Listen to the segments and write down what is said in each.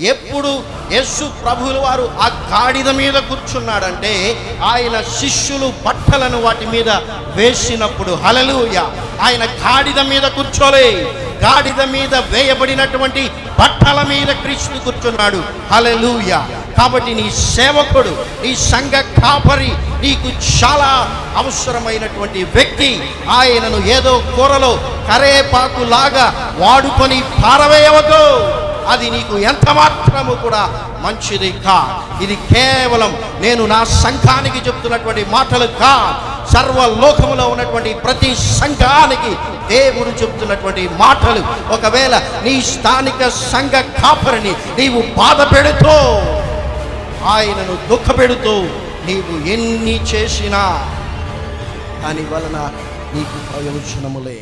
ఎప్పుడు యస్సు ప్రభువుల వారు ఆ గాడిద మీద కూర్చున్నాడంటే ఆయన శిష్యులు బట్టలను వాటి మీద వేసినప్పుడు హలలుయ ఆయన గాడిద మీద కూర్చోలే. గాడిద మీద వేయబడినటువంటి బట్టల మీద క్రీస్తు కూర్చున్నాడు. హలలుయ కాబట్టి నీ సేవకుడు నీ సంఘ కాపరి నీకు చాలా అవసరమైనటువంటి వ్యక్తి ఆయనను ఏదో కూరలో కరేపాకు లాగా వాడుకొని పారవేయవద్దు. అది నీకు ఎంత మాత్రము కూడా మంచిది కా ఇది కేవలం నేను నా సంఘానికి చెప్తున్నటువంటి మాటలు కా సర్వలోకములో ఉన్నటువంటి ప్రతి సంఘానికి దేవుడు చెప్తున్నటువంటి మాటలు. ఒకవేళ నీ స్థానిక సంఘ కాపరిని నీవు బాధ పెడుతూ ఆయనను దుఃఖపెడుతూ నీవు ఎన్ని చేసినా దాని వలన నీకు ప్రయోజనములే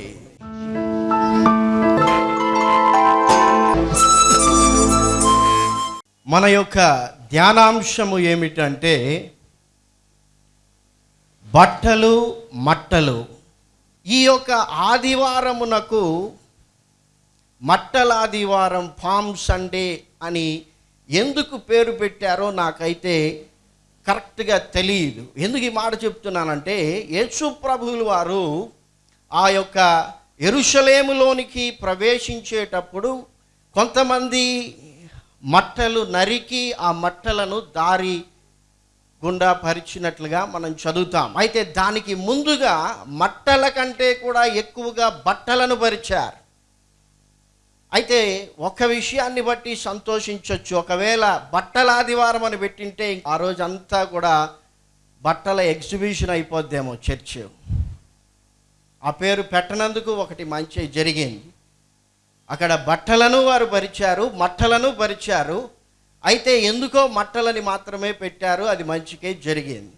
మన యొక్క ధ్యానాంశము ఏమిటంటే బట్టలు మట్టలు. ఈ యొక్క ఆదివారమునకు మట్టల ఆదివారం ఫామ్ సండే అని ఎందుకు పేరు పెట్టారో నాకైతే కరెక్ట్గా తెలియదు. ఎందుకు ఈ మాట చెప్తున్నానంటే యేసు ప్రభువులు వారు ఆ యొక్క ఎరుషలేములోనికి ప్రవేశించేటప్పుడు కొంతమంది మట్టలు నరికి ఆ మట్టలను దారి గుండా పరిచినట్లుగా మనం చదువుతాం. అయితే దానికి ముందుగా మట్టల కంటే కూడా ఎక్కువగా బట్టలను పరిచారు. అయితే ఒక విషయాన్ని బట్టి సంతోషించవచ్చు ఒకవేళ బట్టల ఆదివారం అని పెట్టింటే ఆ రోజంతా కూడా బట్టల ఎగ్జిబిషన్ అయిపోద్దేమో చర్చ్. ఆ పేరు పెట్టనందుకు ఒకటి మంచి జరిగింది. అక్కడ బట్టలను వారు పరిచారు మట్టలను పరిచారు. అయితే ఎందుకో మట్టలని మాత్రమే పెట్టారు అది మంచికే జరిగింది.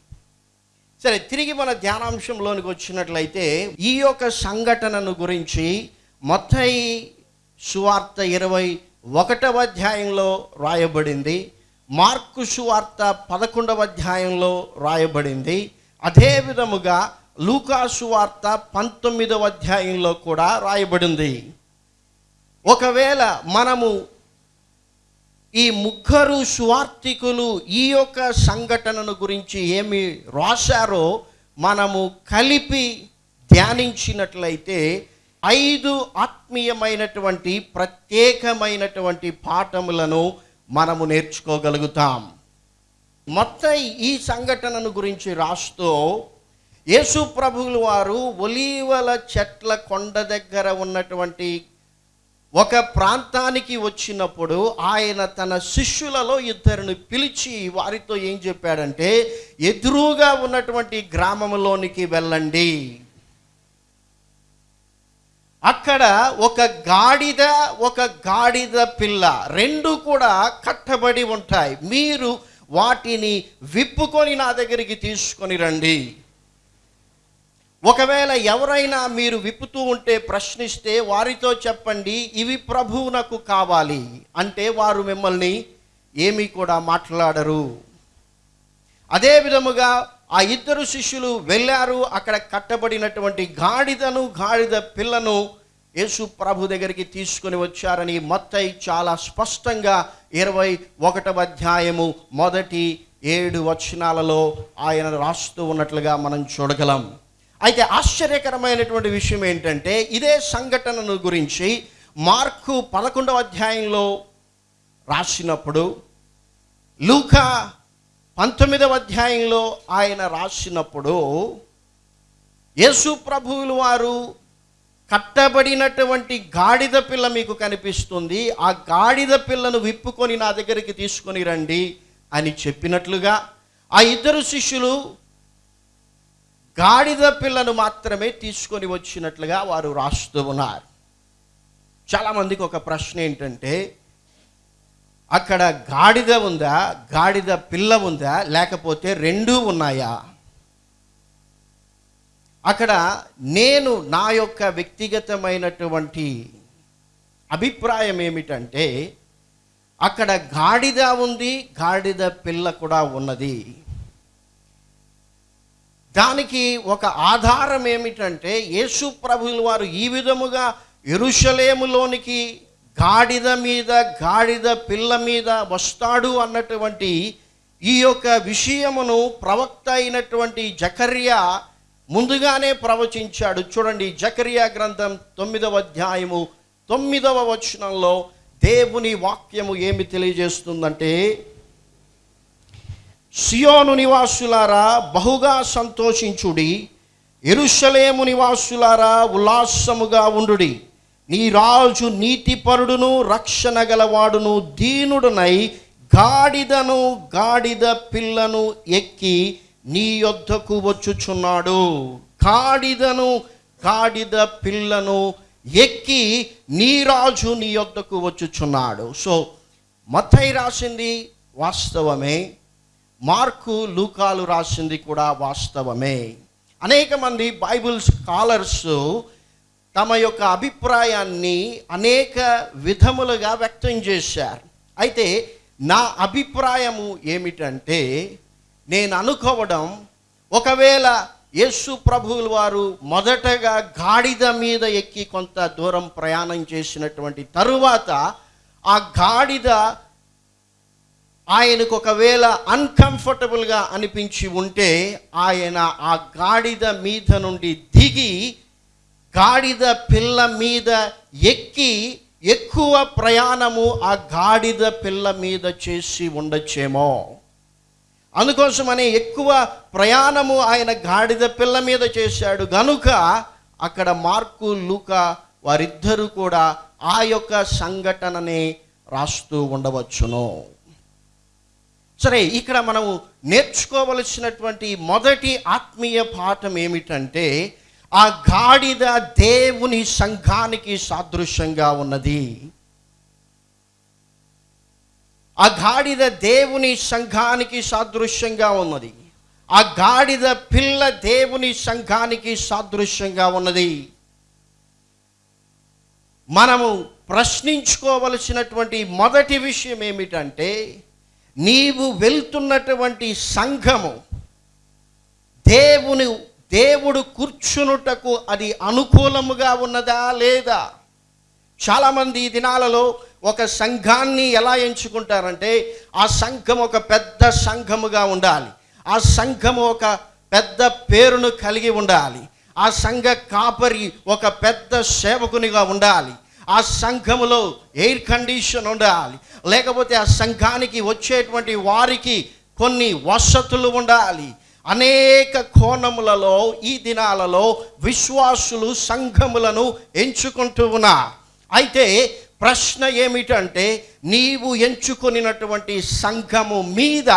సరే తిరిగి మన ధ్యానాంశంలోనికి వచ్చినట్లయితే ఈ యొక్క సంఘటనను గురించి మొత్తం సువార్త ఇరవై ఒకటవ అధ్యాయంలో రాయబడింది మార్కు సువార్త పదకొండవ అధ్యాయంలో రాయబడింది అదే విధముగా లూకా సువార్త పంతొమ్మిదవ అధ్యాయంలో కూడా రాయబడింది. ఒకవేళ మనము ఈ ముగ్గురు సువార్థికులు ఈ యొక్క సంఘటనను గురించి ఏమి రాశారో మనము కలిపి ధ్యానించినట్లయితే ఐదు ఆత్మీయమైనటువంటి ప్రత్యేకమైనటువంటి పాఠములను మనము నేర్చుకోగలుగుతాం. మొత్తం ఈ సంఘటనను గురించి రాస్తూ యేసు ప్రభువులు వారు ఒలీవల చెట్ల కొండ దగ్గర ఉన్నటువంటి ఒక ప్రాంతానికి వచ్చినప్పుడు ఆయన తన శిష్యులలో ఇద్దరిని పిలిచి వారితో ఏం చెప్పాడంటే ఎదురుగా ఉన్నటువంటి గ్రామంలోనికి వెళ్ళండి. అక్కడ ఒక గాడిద ఒక గాడిద పిల్ల రెండు కూడా కట్టబడి ఉంటాయి. మీరు వాటిని విప్పుకొని నా దగ్గరికి తీసుకొని రండి. ఒకవేళ ఎవరైనా మీరు విప్పుతూ ఉంటే ప్రశ్నిస్తే వారితో చెప్పండి ఇవి ప్రభువునకు కావాలి. అంటే వారు మిమ్మల్ని ఏమీ కూడా మాట్లాడరు. అదే విధముగా ఆ ఇద్దరు శిష్యులు వెళ్ళారు అక్కడ కట్టబడినటువంటి గాడిదను గాడిద పిల్లను యేసు ప్రభు దగ్గరికి తీసుకొని వచ్చారని మొత్తయి చాలా స్పష్టంగా ఇరవై ఒకటవ అధ్యాయము మొదటి ఏడు వచనాలలో ఆయన రాస్తూ ఉన్నట్లుగా మనం చూడగలం. అయితే ఆశ్చర్యకరమైనటువంటి విషయం ఏంటంటే ఇదే సంఘటనను గురించి మార్కు పదకొండవ అధ్యాయంలో రాసినప్పుడు లూకా పంతొమ్మిదవ అధ్యాయంలో ఆయన రాసినప్పుడు యేసు ప్రభువులు వారు కట్టబడినటువంటి గాడిద పిల్ల మీకు కనిపిస్తుంది. ఆ గాడిద పిల్లను విప్పుకొని నా దగ్గరికి తీసుకొని రండి అని చెప్పినట్లుగా ఆ ఇద్దరు శిష్యులు గాడిద పిల్లను మాత్రమే తీసుకొని వచ్చినట్లుగా వారు రాస్తూ ఉన్నారు. చాలామందికి ఒక ప్రశ్న ఏంటంటే అక్కడ గాడిద ఉందా గాడిద పిల్ల ఉందా లేకపోతే రెండూ ఉన్నాయా? అక్కడ నేను నా యొక్క వ్యక్తిగతమైనటువంటి అభిప్రాయం ఏమిటంటే అక్కడ గాడిద ఉంది గాడిద పిల్ల కూడా ఉన్నది. దానికి ఒక ఆధారం ఏమిటంటే యేసు ప్రభువుల వారు ఈ విధముగా ఎరుషలేములోనికి గాడిద మీద గాడిద పిల్ల మీద వస్తాడు అన్నటువంటి ఈ యొక్క విషయమును ప్రవక్త అయినటువంటి జకర్యా ముందుగానే ప్రవచించాడు. చూడండి జకర్యా గ్రంథం తొమ్మిదవ అధ్యాయము తొమ్మిదవ వచనంలో దేవుని వాక్యము ఏమి తెలియజేస్తుందంటే సియోను నివాసులారా బహుగా సంతోషించుడి. ఎరుషలేము నివాసులారా ఉల్లాసముగా ఉండుడి. నీ రాజు నీతిపరుడును రక్షణ గలవాడును దీనుడునై గాడిదను గాడిద పిల్లను ఎక్కి నీ యొద్దకు వచ్చుచున్నాడు. గాడిదను గాడిద పిల్లను ఎక్కి నీ రాజు నీ యొద్దకు వచ్చుచున్నాడు. సో మతై రాసింది వాస్తవమే. మార్కు లూకాలు రాసింది కూడా వాస్తవమే. అనేక మంది బైబుల్ స్కాలర్స్ తమ యొక్క అభిప్రాయాన్ని అనేక విధములుగా వ్యక్తం చేశారు. అయితే నా అభిప్రాయము ఏమిటంటే నేను అనుకోవడం ఒకవేళ యేసు ప్రభువుల వారు మొదటగా గాడిద మీద ఎక్కి కొంత దూరం ప్రయాణం చేసినటువంటి తరువాత ఆ గాడిద ఆయనకు ఒకవేళ అన్కంఫర్టబుల్గా అనిపించి ఉంటే ఆయన ఆ గాడిద మీద నుండి దిగి గాడిద పిల్ల మీద ఎక్కి ఎక్కువ ప్రయాణము ఆ గాడిద పిల్ల మీద చేసి ఉండొచ్చేమో. అందుకోసమని ఎక్కువ ప్రయాణము ఆయన గాడిద పిల్ల మీద చేశాడు గనుక అక్కడ మార్కు లూక వారిద్దరూ కూడా ఆ యొక్క సంఘటనని రాస్తూ ఉండవచ్చును. సరే ఇక్కడ మనం నేర్చుకోవలసినటువంటి మొదటి ఆత్మీయ పాఠం ఏమిటంటే ఆ గాడిద దేవుని సంఘానికి సాదృశ్యంగా ఉన్నది. ఆ గాడిద దేవుని సంఘానికి సాదృశ్యంగా ఉన్నది. ఆ గాడిద పిల్ల దేవుని సంఘానికి సాదృశ్యంగా ఉన్నది. మనము ప్రశ్నించుకోవలసినటువంటి మొదటి విషయం ఏమిటంటే నీవు వెళ్తున్నటువంటి సంఘము దేవుని దేవుడు కూర్చునుటకు అది అనుకూలముగా ఉన్నదా లేదా? చాలామంది ఈ దినాలలో ఒక సంఘాన్ని ఎలా ఎంచుకుంటారంటే ఆ సంఘం ఒక పెద్ద సంఘముగా ఉండాలి. ఆ సంఘము ఒక పెద్ద పేరును కలిగి ఉండాలి. ఆ సంఘ కాపరి ఒక పెద్ద సేవకునిగా ఉండాలి. ఆ సంఘములో ఎయిర్ కండిషన్ ఉండాలి. లేకపోతే ఆ సంఘానికి వచ్చేటువంటి వారికి కొన్ని వసతులు ఉండాలి. అనేక కోణములలో ఈ దినాలలో విశ్వాసులు సంఘములను ఎంచుకుంటూ ఉన్నారు అయితే ప్రశ్న ఏమిటంటే నీవు ఎంచుకొనినటువంటి సంఘము మీద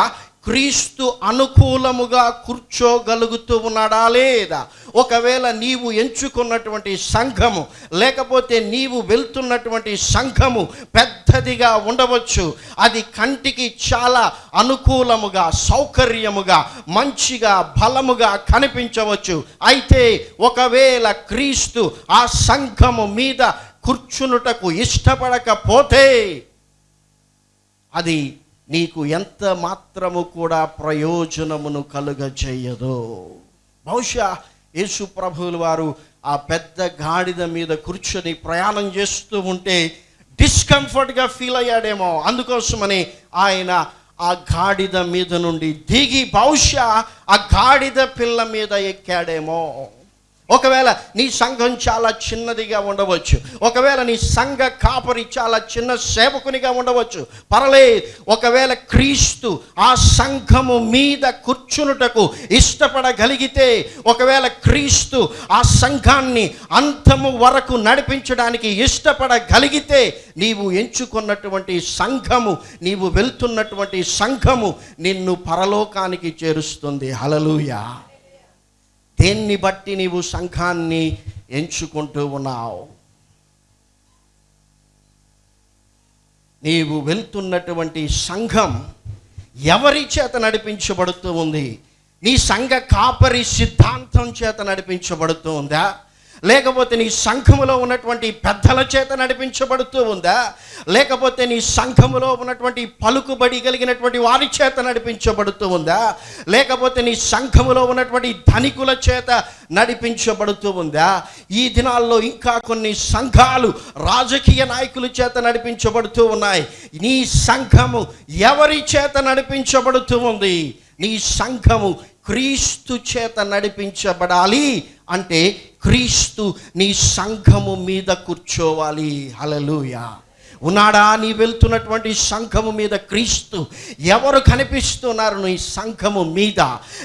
క్రీస్తు అనుకూలముగా కూర్చోగలుగుతూ ఉన్నాడా లేదా? ఒకవేళ నీవు ఎంచుకున్నటువంటి సంఘము లేకపోతే నీవు వెళ్తున్నటువంటి సంఘము పెద్దదిగా ఉండవచ్చు. అది కంటికి చాలా అనుకూలముగా సౌకర్యముగా మంచిగా బలముగా కనిపించవచ్చు. అయితే ఒకవేళ క్రీస్తు ఆ సంఘము మీద కూర్చునుటకు ఇష్టపడకపోతే అది నీకు ఎంత మాత్రము కూడా ప్రయోజనమును కలుగజేయదు. బహుశా యేసు ప్రభువులు వారు ఆ పెద్ద గాడిద మీద కూర్చొని ప్రయాణం చేస్తూ ఉంటే డిస్కంఫర్ట్గా ఫీల్ అయ్యాడేమో. అందుకోసమని ఆయన ఆ గాడిద మీద నుండి దిగి బహుశా ఆ గాడిద పిల్ల మీద ఎక్కాడేమో. ఒకవేళ నీ సంఘం చాలా చిన్నదిగా ఉండవచ్చు. ఒకవేళ నీ సంఘ కాపరి చాలా చిన్న సేవకునిగా ఉండవచ్చు. పర్లే ఒకవేళ క్రీస్తు ఆ సంఘము మీద కూర్చునుటకు ఇష్టపడగలిగితే ఒకవేళ క్రీస్తు ఆ సంఘాన్ని అంతము వరకు నడిపించడానికి ఇష్టపడగలిగితే నీవు ఎంచుకున్నటువంటి సంఘము నీవు వెళ్తున్నటువంటి సంఘము నిన్ను పరలోకానికి చేరుస్తుంది. హలలుయా దేన్ని బట్టి నీవు సంఘాన్ని ఎంచుకుంటూ ఉన్నావు? నీవు వెళ్తున్నటువంటి సంఘం ఎవరి చేత నడిపించబడుతూ ఉంది? నీ సంఘ కాపరి సిద్ధాంతం చేత నడిపించబడుతూ ఉందా? లేకపోతే నీ సంఘములో ఉన్నటువంటి పెద్దల చేత నడిపించబడుతూ ఉందా? లేకపోతే నీ సంఘములో ఉన్నటువంటి పలుకుబడి కలిగినటువంటి వారి చేత నడిపించబడుతూ ఉందా? లేకపోతే నీ సంఘములో ఉన్నటువంటి ధనికుల చేత నడిపించబడుతూ ఉందా? ఈ దినాల్లో ఇంకా కొన్ని సంఘాలు రాజకీయ నాయకుల చేత నడిపించబడుతూ ఉన్నాయి. నీ సంఘము ఎవరి చేత నడిపించబడుతూ ఉంది? నీ సంఘము క్రీస్తు చేత నడిపించబడాలి అంటే క్రీస్తు నీ సంఘము మీద కూర్చోవాలి. హలలుయా ఉన్నాడా నీ వెళ్తున్నటువంటి సంఘము మీద క్రీస్తు? ఎవరు కనిపిస్తున్నారు నీ సంఘము మీద?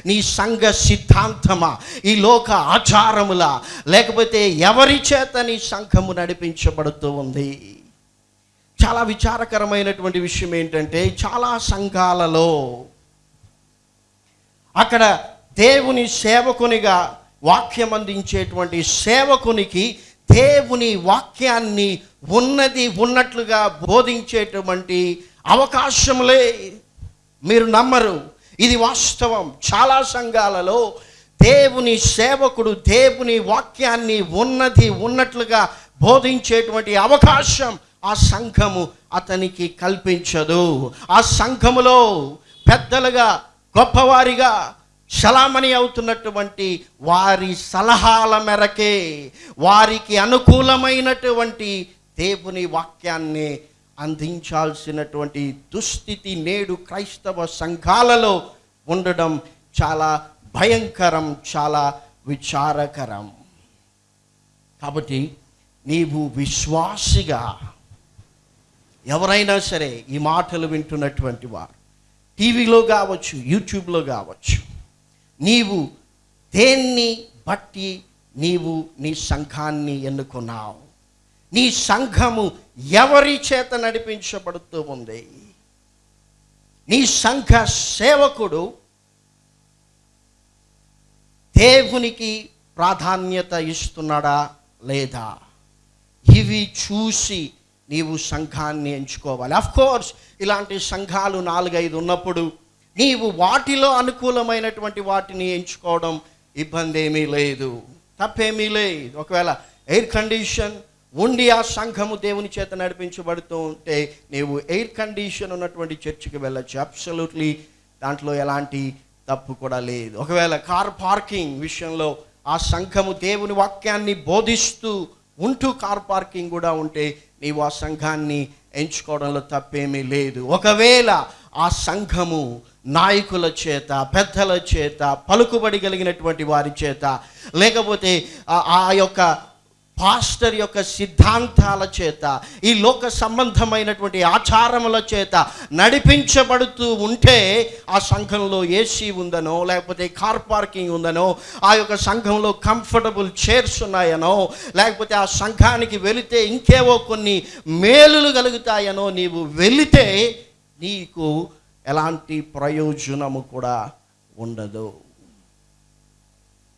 నీ సంఘ సిద్ధాంతమా? ఈ లోక ఆచారముల? లేకపోతే ఎవరి చేత నీ సంఘము నడిపించబడుతూ ఉంది? చాలా విచారకరమైనటువంటి విషయం ఏంటంటే చాలా సంఘాలలో అక్కడ దేవుని సేవకునిగా వాక్యం అందించేటువంటి సేవకునికి దేవుని వాక్యాన్ని ఉన్నది ఉన్నట్లుగా బోధించేటువంటి అవకాశములే మీరు నమ్మరు. ఇది వాస్తవం. చాలా సంఘాలలో దేవుని సేవకుడు దేవుని వాక్యాన్ని ఉన్నది ఉన్నట్లుగా బోధించేటువంటి అవకాశం ఆ సంఘము అతనికి కల్పించదు. ఆ సంఘములో పెద్దలుగా గొప్పవారిగా శలామణి అవుతున్నటువంటి వారి సలహాల మేరకే వారికి అనుకూలమైనటువంటి దేవుని వాక్యాన్ని అందించాల్సినటువంటి దుస్థితి నేడు క్రైస్తవ సంఘాలలో ఉండడం చాలా భయంకరం చాలా విచారకరం. కాబట్టి నీవు విశ్వాసిగా ఎవరైనా సరే ఈ మాటలు వింటున్నటువంటి వారు టీవీలో కావచ్చు యూట్యూబ్లో కావచ్చు నీవు దేన్ని బట్టి నీవు నీ సంఘాన్ని ఎన్నుకున్నావు? నీ సంఘము ఎవరి చేత నడిపించబడుతూ ఉంది? నీ సంఘ సేవకుడు దేవునికి ప్రాధాన్యత ఇస్తున్నాడా లేదా? ఇవి చూసి నీవు సంఘాన్ని ఎంచుకోవాలి. అఫ్ కోర్స్ ఇలాంటి సంఘాలు నాలుగైదు ఉన్నప్పుడు నీవు వాటిలో అనుకూలమైనటువంటి వాటిని ఎంచుకోవడం ఇబ్బంది ఏమీ లేదు. తప్పేమీ లేదు. ఒకవేళ ఎయిర్ కండిషన్ ఉండి ఆ సంఘము దేవుని చేత నడిపించబడుతూ ఉంటే నీవు ఎయిర్ కండిషన్ ఉన్నటువంటి చర్చికి వెళ్ళచ్చు. అబ్సల్యూట్లీ దాంట్లో ఎలాంటి తప్పు కూడా లేదు. ఒకవేళ కార్ పార్కింగ్ విషయంలో ఆ సంఘము దేవుని వాక్యాన్ని బోధిస్తూ ఉంటూ కార్ పార్కింగ్ కూడా ఉంటే నీవు ఆ సంఘాన్ని ఎంచుకోవడంలో తప్పేమీ లేదు. ఒకవేళ ఆ సంఘము నాయకుల చేత పెద్దల చేత పలుకుబడి కలిగినటువంటి వారి చేత లేకపోతే ఆ- ఆ యొక్క పాస్టర్ యొక్క సిద్ధాంతాల చేత ఈ లోక సంబంధమైనటువంటి ఆచారముల చేత నడిపించబడుతూ ఉంటే ఆ సంఘంలో ఏసీ ఉందనో లేకపోతే కార్ పార్కింగ్ ఉందనో ఆ యొక్క సంఘంలో కంఫర్టబుల్ చైర్స్ ఉన్నాయనో లేకపోతే ఆ సంఘానికి వెళితే ఇంకేవో కొన్ని మేలులు కలుగుతాయనో నీవు వెళితే నీకు ఎలాంటి ప్రయోజనము కూడా ఉండదు.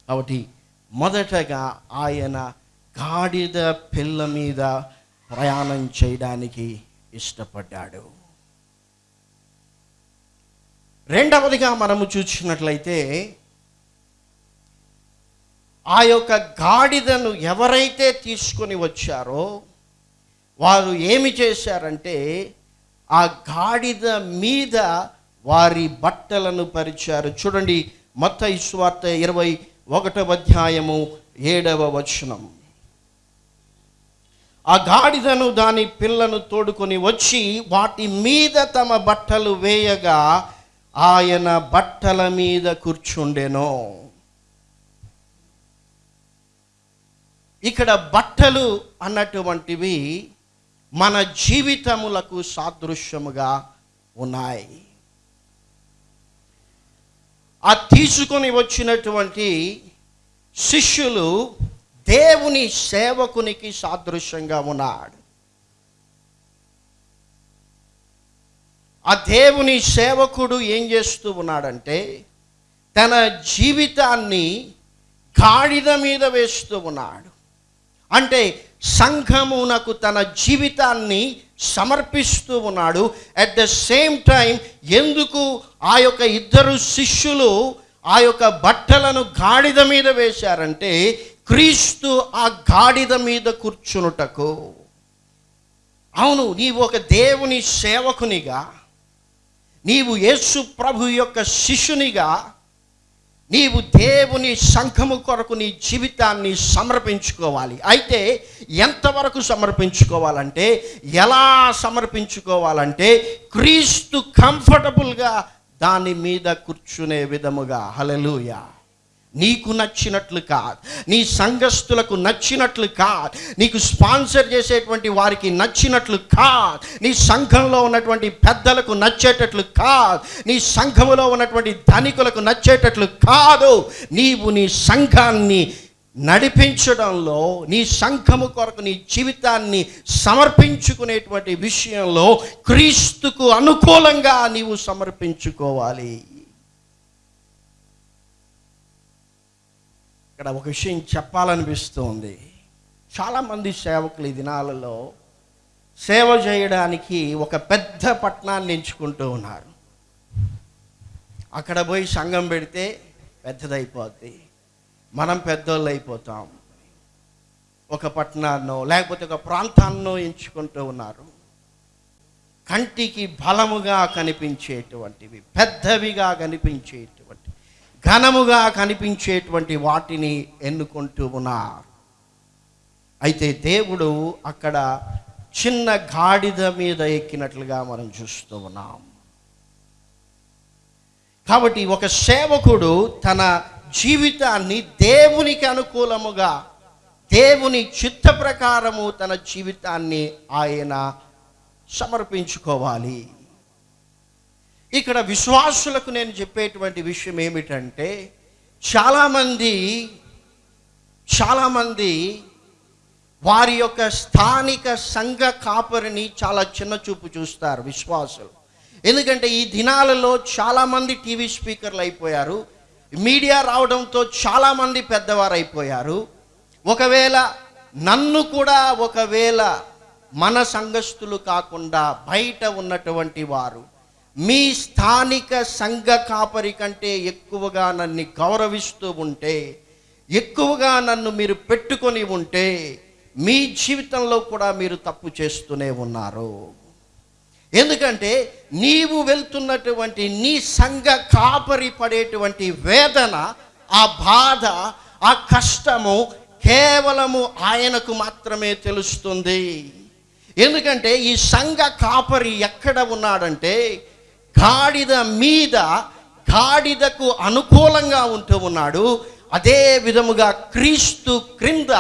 కాబట్టి మొదటగా ఆయన గాడిద పిల్ల మీద ప్రయాణం చేయడానికి ఇష్టపడ్డాడు. రెండవదిగా మనము చూసినట్లయితే ఆ యొక్క గాడిదను ఎవరైతే తీసుకొని వచ్చారో వారు ఏమి చేశారంటే ఆ గాడిద మీద వారి బట్టలను పరిచారు. చూడండి మత ఇస్వార్త ఇరవై ఒకటవ అధ్యాయము ఏడవ వచనం. ఆ గాడిదను దాని పిల్లను తోడుకొని వచ్చి వాటి మీద తమ బట్టలు వేయగా ఆయన బట్టల మీద కూర్చుండెను. ఇక్కడ బట్టలు అన్నటువంటివి మన జీవితములకు సాదృశ్యముగా ఉన్నాయి. ఆ తీసుకొని వచ్చినటువంటి శిష్యులు దేవుని సేవకునికి సాదృశ్యంగా ఉన్నాడు. ఆ దేవుని సేవకుడు ఏం చేస్తూ ఉన్నాడంటే తన జీవితాన్ని గాడిద మీద వేస్తూ ఉన్నాడు. అంటే సంఘమునకు తన జీవితాన్ని సమర్పిస్తూ ఉన్నాడు. అట్ ద సేమ్ టైం ఎందుకు ఆ యొక్క ఇద్దరు శిష్యులు ఆ యొక్క బట్టలను గాడిద మీద వేశారంటే క్రీస్తు ఆ గాడిద మీద కూర్చునుటకు. అవును నీవు ఒక దేవుని సేవకునిగా నీవు యేసు ప్రభు యొక్క శిష్యునిగా నీవు దేవుని సంఘము కొరకు నీ జీవితాన్ని సమర్పించుకోవాలి. అయితే ఎంతవరకు సమర్పించుకోవాలంటే ఎలా సమర్పించుకోవాలంటే క్రీస్తు కంఫర్టబుల్గా దాని మీద కూర్చునే విధముగా. హలలుయా నీకు నచ్చినట్లు కాదు. నీ సంఘస్థులకు నచ్చినట్లు కాదు. నీకు స్పాన్సర్ చేసేటువంటి వారికి నచ్చినట్లు కాదు. నీ సంఘంలో ఉన్నటువంటి పెద్దలకు నచ్చేటట్లు కాదు. నీ సంఘములో ఉన్నటువంటి ధనికులకు నచ్చేటట్లు కాదు. నీవు నీ సంఘాన్ని నడిపించడంలో నీ సంఘము కొరకు నీ జీవితాన్ని సమర్పించుకునేటువంటి విషయంలో క్రీస్తుకు అనుకూలంగా నీవు సమర్పించుకోవాలి. ఇక్కడ ఒక విషయం చెప్పాలనిపిస్తుంది. చాలామంది సేవకులు ఈ దినాలలో సేవ చేయడానికి ఒక పెద్ద పట్టణాన్ని ఎంచుకుంటూ ఉన్నారు. అక్కడ పోయి సంఘం పెడితే పెద్దదైపోద్ది. మనం పెద్దోళ్ళు అయిపోతాం ఒక పట్టణాన్నో లేకపోతే ఒక ప్రాంతాన్నో ఎంచుకుంటూ ఉన్నారు. కంటికి బలముగా కనిపించేటువంటివి పెద్దవిగా కనిపించేటువంటి ఘనముగా కనిపించేటువంటి వాటిని ఎన్నుకుంటూ ఉన్నారు. అయితే దేవుడు అక్కడ చిన్న గాడిద మీద ఎక్కినట్లుగా మనం చూస్తూ ఉన్నాం. కాబట్టి ఒక సేవకుడు తన జీవితాన్ని దేవునికి అనుకూలముగా దేవుని చిత్త ప్రకారము తన జీవితాన్ని ఆయన సమర్పించుకోవాలి. ఇక్కడ విశ్వాసులకు నేను చెప్పేటువంటి విషయం ఏమిటంటే చాలామంది చాలామంది వారి యొక్క స్థానిక సంఘ కాపరిని చాలా చిన్న చూపు చూస్తారు విశ్వాసులు. ఎందుకంటే ఈ దినాలలో చాలామంది టీవీ స్పీకర్లు అయిపోయారు. మీడియా రావడంతో చాలామంది పెద్దవారు అయిపోయారు ఒకవేళ నన్ను కూడా ఒకవేళ మన సంఘస్థులు కాకుండా బయట ఉన్నటువంటి వారు మీ స్థానిక సంఘ కాపరి కంటే ఎక్కువగా నన్ను గౌరవిస్తూ ఉంటే ఎక్కువగా నన్ను మీరు పెట్టుకొని ఉంటే మీ జీవితంలో కూడా మీరు తప్పు చేస్తూనే ఉన్నారు. ఎందుకంటే నీవు వెళ్తున్నటువంటి నీ సంఘ కాపరి పడేటువంటి వేదన ఆ బాధ ఆ కష్టము కేవలము ఆయనకు మాత్రమే తెలుస్తుంది. ఎందుకంటే ఈ సంఘ కాపరి ఎక్కడ ఉన్నాడంటే గాడిద మీద గాడిదకు అనుకూలంగా ఉంటూ ఉన్నాడు. అదే విధముగా క్రీస్తు క్రింద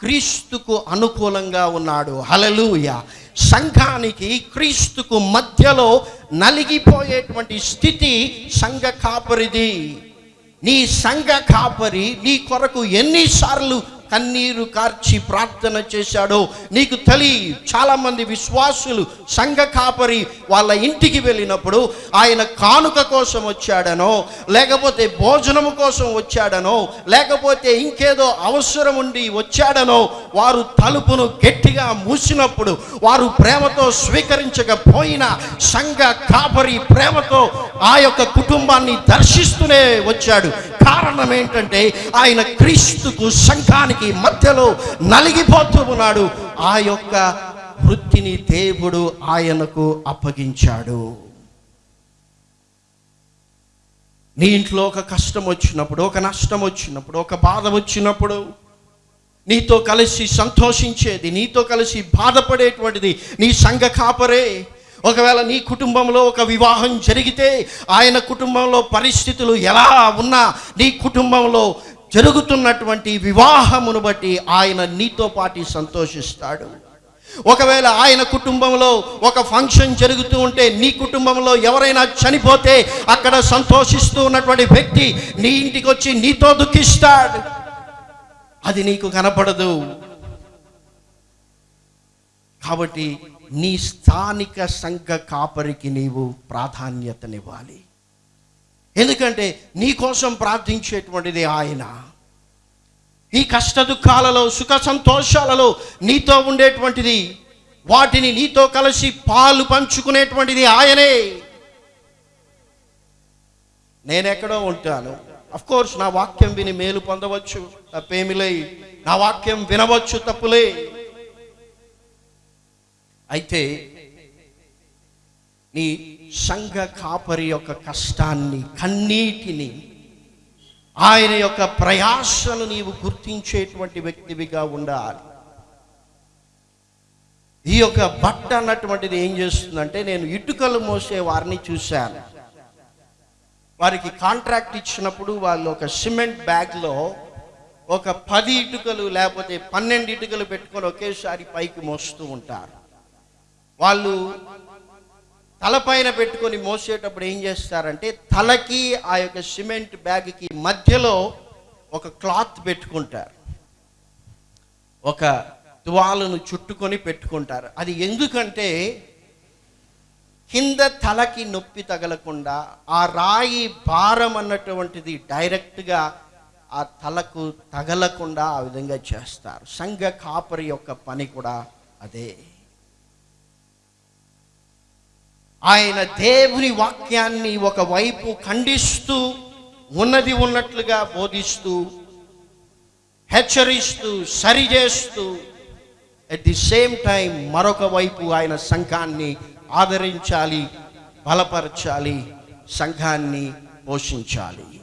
క్రీస్తుకు అనుకూలంగా ఉన్నాడు. హలలుయ సంఘానికి క్రీస్తుకు మధ్యలో నలిగిపోయేటువంటి స్థితి సంఘ కాపరిది. నీ సంఘ కాపరి నీ కొరకు ఎన్నిసార్లు కన్నీరు కార్చి ప్రార్థన చేశాడో. నీకు తలి చాలామంది విశ్వాసులు సంఘ కాపరి వాళ్ళ ఇంటికి వెళ్ళినప్పుడు ఆయన కానుక కోసం వచ్చాడనో లేకపోతే భోజనం కోసం వచ్చాడనో లేకపోతే ఇంకేదో అవసరం ఉండి వచ్చాడనో వారు తలుపును గట్టిగా మూసినప్పుడు వారు ప్రేమతో స్వీకరించకపోయినా సంఘ కాపరి ప్రేమతో ఆ యొక్క కుటుంబాన్ని దర్శిస్తూనే వచ్చాడు. కారణం ఏంటంటే ఆయన క్రీస్తుకు సంఘానికి మధ్యలో నలిగిపోతూ ఉన్నాడు. ఆ యొక్క వృత్తిని దేవుడు ఆయనకు అప్పగించాడు. నీ ఇంట్లో ఒక కష్టం వచ్చినప్పుడు ఒక నష్టం వచ్చినప్పుడు ఒక బాధ వచ్చినప్పుడు నీతో కలిసి సంతోషించేది నీతో కలిసి బాధపడేటువంటిది నీ సంఘ కాపరే. ఒకవేళ నీ కుటుంబంలో ఒక వివాహం జరిగితే ఆయన కుటుంబంలో పరిస్థితులు ఎలా ఉన్నా నీ కుటుంబంలో జరుగుతున్నటువంటి వివాహమును బట్టి ఆయన నీతో పాటి సంతోషిస్తాడు. ఒకవేళ ఆయన కుటుంబంలో ఒక ఫంక్షన్ జరుగుతూ ఉంటే నీ కుటుంబంలో ఎవరైనా చనిపోతే అక్కడ సంతోషిస్తూ ఉన్నటువంటి వ్యక్తి నీ ఇంటికి వచ్చి నీతో దుఃఖిస్తాడు. అది నీకు కనపడదు. కాబట్టి నీ స్థానిక సంఘ కాపరికి నీవు ప్రాధాన్యతనివ్వాలి. ఎందుకంటే నీ కోసం ప్రార్థించేటువంటిది ఆయన. ఈ కష్ట దుఃఖాలలో సుఖ సంతోషాలలో నీతో ఉండేటువంటిది వాటిని నీతో కలిసి పాలు పంచుకునేటువంటిది ఆయనే. నేనెక్కడో ఉంటాను. అఫ్ కోర్స్ నా వాక్యం విని మేలు పొందవచ్చు తప్పేమిలే నా వాక్యం వినవచ్చు తప్పులే అయితే నీ సంఘ కాపరి యొక్క కష్టాన్ని కన్నీటిని ఆయన యొక్క ప్రయాసను నీవు గుర్తించేటువంటి వ్యక్తివిగా ఉండాలి. ఈ యొక్క బట్ట అన్నటువంటిది ఏం చేస్తుందంటే నేను ఇటుకలు మోసే వారిని చూశాను. వారికి కాంట్రాక్ట్ ఇచ్చినప్పుడు వాళ్ళు ఒక సిమెంట్ బ్యాగ్లో ఒక పది ఇటుకలు లేకపోతే పన్నెండు ఇటుకలు పెట్టుకొని ఒకేసారి పైకి మోస్తూ ఉంటారు. వాళ్ళు తలపైన పెట్టుకొని మోసేటప్పుడు ఏం చేస్తారంటే తలకి ఆ యొక్క సిమెంట్ బ్యాగ్కి మధ్యలో ఒక క్లాత్ పెట్టుకుంటారు. ఒక తువాలను చుట్టుకొని పెట్టుకుంటారు. అది ఎందుకంటే కింద తలకి నొప్పి తగలకుండా ఆ రాయి భారం అన్నటువంటిది డైరెక్ట్గా ఆ తలకు తగలకుండా ఆ విధంగా చేస్తారు. సంఘ కాపరి యొక్క పని కూడా అదే. ఆయన దేవుని వాక్యాన్ని ఒకవైపు ఖండిస్తూ ఉన్నది ఉన్నట్లుగా బోధిస్తూ హెచ్చరిస్తూ సరిచేస్తూ అట్ ది సేమ్ టైం మరొక వైపు ఆయన సంఘాన్ని ఆదరించాలి బలపరచాలి సంఘాన్ని పోషించాలి.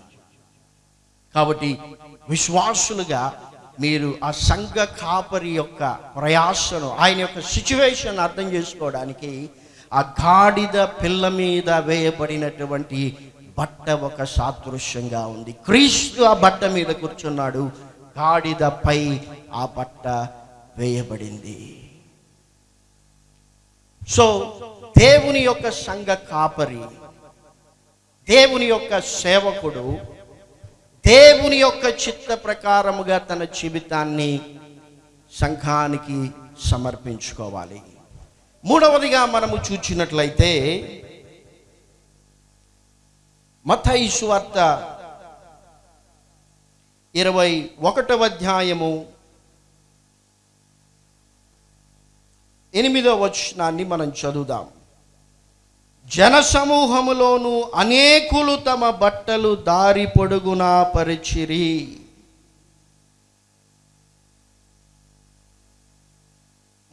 కాబట్టి విశ్వాసులుగా మీరు ఆ సంఘ కాపరి యొక్క ప్రయాసను ఆయన యొక్క సిచ్యువేషన్ అర్థం చేసుకోవడానికి ఆ గాడిద పిల్ల మీద వేయబడినటువంటి బట్ట ఒక సాదృశ్యంగా ఉంది. క్రీస్తు ఆ బట్ట మీద కూర్చున్నాడు. గాడిదపై ఆ బట్ట వేయబడింది. సో దేవుని యొక్క సంఘ కాపరి దేవుని యొక్క సేవకుడు దేవుని యొక్క చిత్త ప్రకారముగా తన జీవితాన్ని సంఘానికి సమర్పించుకోవాలి. మూడవదిగా మనము చూచినట్లయితే మత్తయి సువార్త ఇరవై ఒకటవ అధ్యాయము ఎనిమిదవ వచనాన్ని మనం చదువుదాం. జనసమూహములోను అనేకులు తమ బట్టలు దారి పొడుగునా పరిచిరి.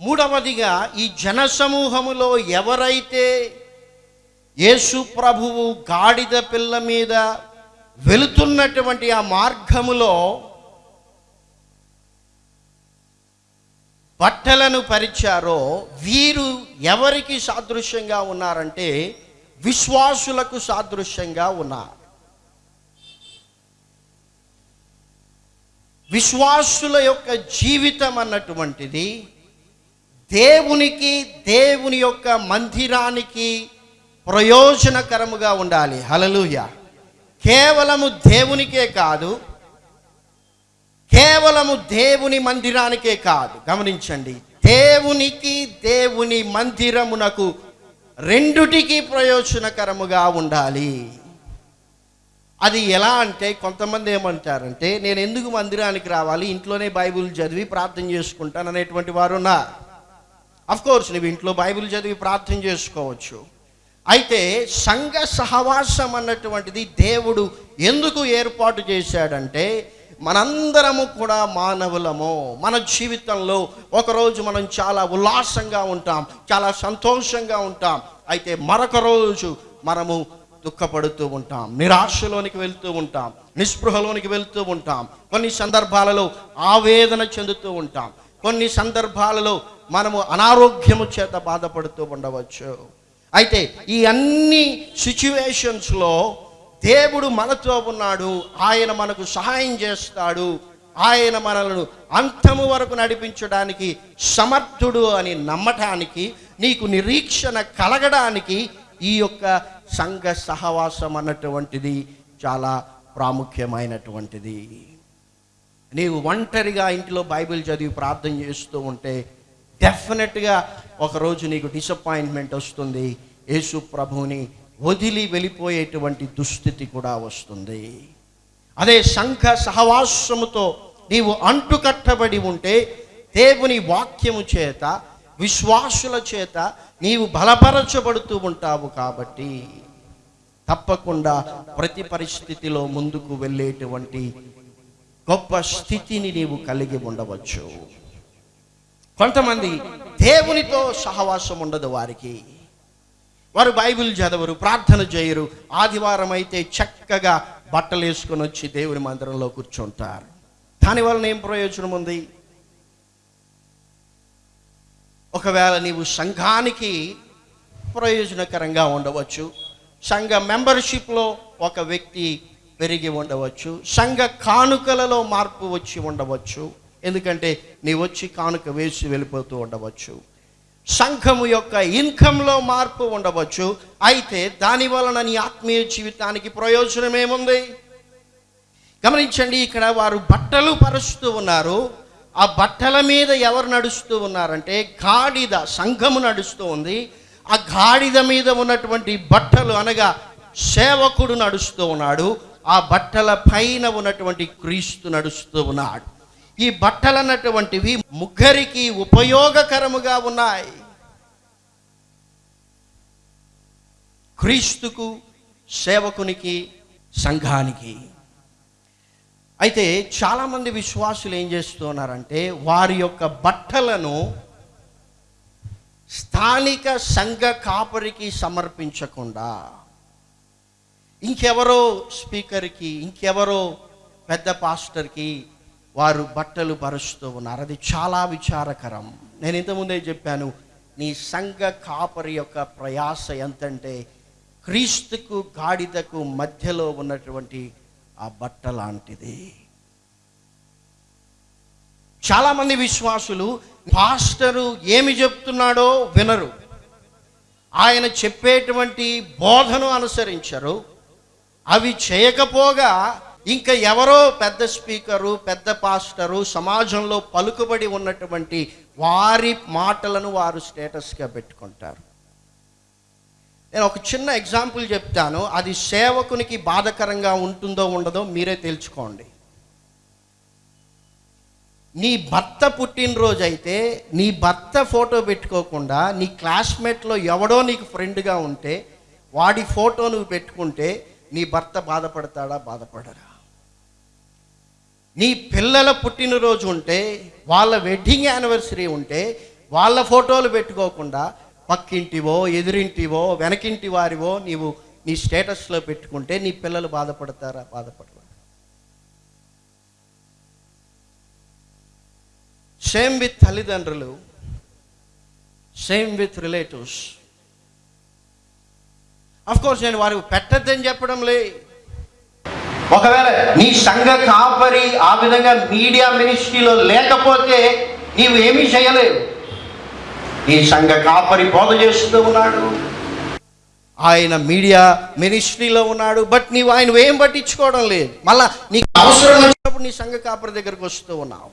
మూడవదిగా ఈ జనసమూహములో ఎవరైతే యేసు ప్రభువు గాడిద పిల్ల మీద వెళుతున్నటువంటి ఆ మార్గములో బట్టలను పరిచారో వీరు ఎవరికి సాదృశ్యంగా ఉన్నారంటే విశ్వాసులకు సాదృశ్యంగా ఉన్నారు. విశ్వాసుల యొక్క జీవితం అన్నటువంటిది దేవునికి దేవుని యొక్క మందిరానికి ప్రయోజనకరముగా ఉండాలి. హలలుయ కేవలము దేవునికే కాదు కేవలము దేవుని మందిరానికే కాదు. గమనించండి దేవునికి దేవుని మందిరమునకు రెండుటికి ప్రయోజనకరముగా ఉండాలి. అది ఎలా అంటే కొంతమంది ఏమంటారంటే నేను ఎందుకు మందిరానికి రావాలి? ఇంట్లోనే బైబిల్ చదివి ప్రార్థన చేసుకుంటాను అనేటువంటి వారు ఉన్నారు కోర్స్ నువ్వు ఇంట్లో బైబిల్ చదివి ప్రార్థన చేసుకోవచ్చు. అయితే సంఘ సహవాసం అన్నటువంటిది దేవుడు ఎందుకు ఏర్పాటు చేశాడంటే మనందరము కూడా మానవులము. మన జీవితంలో ఒకరోజు మనం చాలా ఉల్లాసంగా ఉంటాం చాలా సంతోషంగా ఉంటాం. అయితే మరొక రోజు మనము దుఃఖపడుతూ ఉంటాం నిరాశలోనికి వెళ్తూ ఉంటాం నిస్పృహలోనికి వెళ్తూ ఉంటాం. కొన్ని సందర్భాలలో ఆవేదన చెందుతూ ఉంటాం. కొన్ని సందర్భాలలో మనము అనారోగ్యము చేత బాధపడుతూ ఉండవచ్చు. అయితే ఈ అన్ని సిచ్యువేషన్స్లో దేవుడు మనతో ఉన్నాడు. ఆయన మనకు సహాయం చేస్తాడు. ఆయన మనలను అంతము వరకు నడిపించడానికి సమర్థుడు అని నమ్మటానికి నీకు నిరీక్షణ కలగడానికి ఈ యొక్క సంఘ సహవాసం అన్నటువంటిది చాలా ప్రాముఖ్యమైనటువంటిది. నీవు ఒంటరిగా ఇంట్లో బైబిల్ చదివి ప్రార్థన చేస్తూ ఉంటే డెఫినెట్గా ఒకరోజు నీకు డిసప్పాయింట్మెంట్ వస్తుంది. యేసు ప్రభువుని వదిలి వెళ్ళిపోయేటువంటి దుస్థితి కూడా వస్తుంది. అదే సంఘ సహవాసముతో నీవు అంటుకట్టబడి ఉంటే దేవుని వాక్యము చేత విశ్వాసుల చేత నీవు బలపరచబడుతూ ఉంటావు కాబట్టి తప్పకుండా ప్రతి పరిస్థితిలో ముందుకు వెళ్ళేటువంటి గొప్ప స్థితిని నీవు కలిగి ఉండవచ్చు. కొంతమంది దేవునితో సహవాసం ఉండదు వారికి. వారు బైబిల్ చదవరు ప్రార్థన చేయరు. ఆదివారం అయితే చక్కగా బట్టలు వేసుకొని వచ్చి దేవుని మందిరంలో కూర్చుంటారు. దాని వలన ఏం ప్రయోజనం ఉంది? ఒకవేళ నీవు సంఘానికి ప్రయోజనకరంగా ఉండవచ్చు సంఘ మెంబర్షిప్లో ఒక వ్యక్తి పెరిగి ఉండవచ్చు సంఘ కానుకలలో మార్పు వచ్చి ఉండవచ్చు ఎందుకంటే నీ వచ్చి కానుక వేసి వెళ్ళిపోతూ ఉండవచ్చు. సంఘము యొక్క ఇన్కంలో మార్పు ఉండవచ్చు. అయితే దాని వలన నీ ఆత్మీయ జీవితానికి ప్రయోజనం ఏముంది? గమనించండి ఇక్కడ వారు బట్టలు పరుస్తూ ఉన్నారు. ఆ బట్టల మీద ఎవరు నడుస్తూ ఉన్నారంటే గాడిద సంఘము నడుస్తూ ఉంది. ఆ గాడిద మీద ఉన్నటువంటి బట్టలు అనగా సేవకుడు నడుస్తూ ఉన్నాడు. ఆ బట్టల పైన ఉన్నటువంటి క్రీస్తు నడుస్తూ ఉన్నాడు. ఈ బట్టలు అన్నటువంటివి ముగ్గురికి ఉపయోగకరముగా ఉన్నాయి. క్రీస్తుకు సేవకునికి సంఘానికి. అయితే చాలామంది విశ్వాసులు ఏం చేస్తున్నారంటే వారి యొక్క బట్టలను స్థానిక సంఘ కాపరికి సమర్పించకుండా ఇంకెవరో స్పీకర్కి ఇంకెవరో పెద్ద పాస్టర్కి వారు బట్టలు పరుస్తూ ఉన్నారు. అది చాలా విచారకరం. నేను ఇంతకుముందే చెప్పాను నీ సంఘ కాపరి యొక్క ప్రయాస ఎంతంటే క్రీస్తుకు గాడిదకు మధ్యలో ఉన్నటువంటి ఆ బట్ట లాంటిది. చాలామంది విశ్వాసులు పాస్టరు ఏమి చెప్తున్నాడో వినరు. ఆయన చెప్పేటువంటి బోధను అనుసరించరు. అవి చేయకపోగా ఇంకా ఎవరో పెద్ద స్పీకరు పెద్ద పాస్టరు సమాజంలో పలుకుబడి ఉన్నటువంటి వారి మాటలను వారు స్టేటస్గా పెట్టుకుంటారు. నేను ఒక చిన్న ఎగ్జాంపుల్ చెప్తాను. అది సేవకునికి బాధకరంగా ఉంటుందో ఉండదో మీరే తెలుసుకోండి. నీ భర్త పుట్టినరోజు అయితే నీ భర్త ఫోటో పెట్టుకోకుండా నీ క్లాస్మేట్లో ఎవడో నీకు ఫ్రెండ్గా ఉంటే వాడి ఫోటో నువ్వు పెట్టుకుంటే నీ భర్త బాధపడతాడా బాధపడరా? నీ పిల్లల పుట్టినరోజు ఉంటే వాళ్ళ వెడ్డింగ్ యానివర్సరీ ఉంటే వాళ్ళ ఫోటోలు పెట్టుకోకుండా పక్కింటివో ఎదురింటివో వెనకింటి వారివో నీవు నీ స్టేటస్లో పెట్టుకుంటే నీ పిల్లలు బాధపడతారా? బాధపడరా. సేమ్ విత్ తల్లిదండ్రులు same with relatives of course నేను వారికి పెట్టద్దని చెప్పడం లే ఒకవేళ నీ సంఘ కాపరి ఆ విధంగా మీడియా మినిస్ట్రీలో లేకపోతే నీవు ఏమీ చేయలేవు. నీ సంఘ కాపరి బోధ చేస్తూ ఉన్నాడు. ఆయన మీడియా మినిస్ట్రీలో ఉన్నాడు బట్ నీవు ఆయన ఏం పట్టించుకోవడం లేదు. మళ్ళా నీకు అవసరం వచ్చినప్పుడు నీ సంఘ కాపరి దగ్గరకు వస్తూ ఉన్నావు.